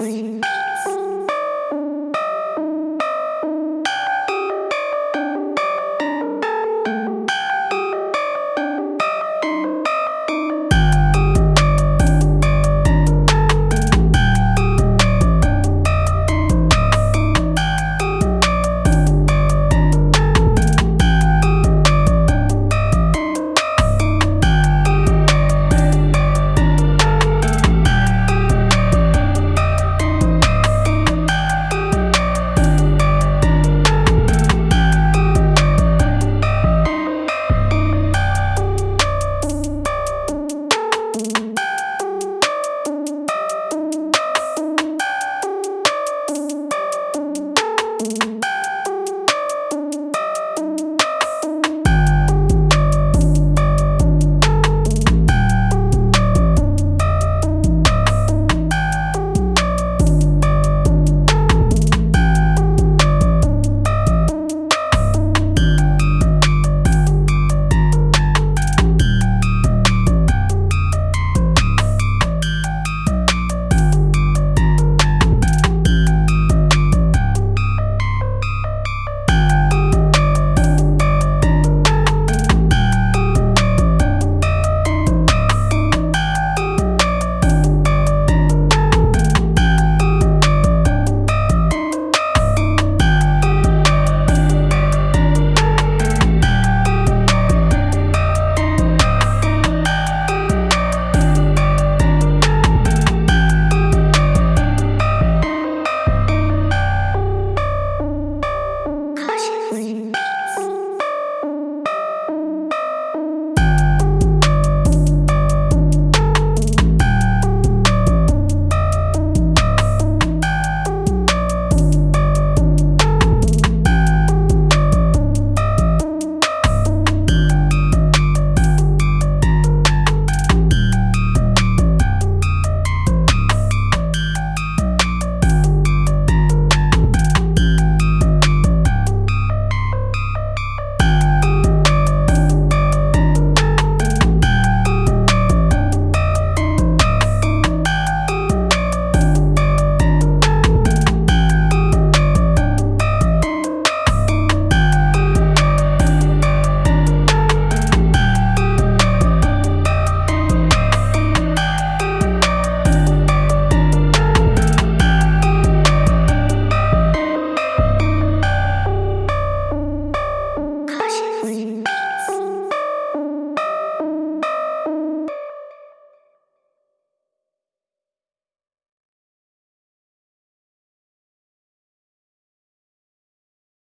Yes.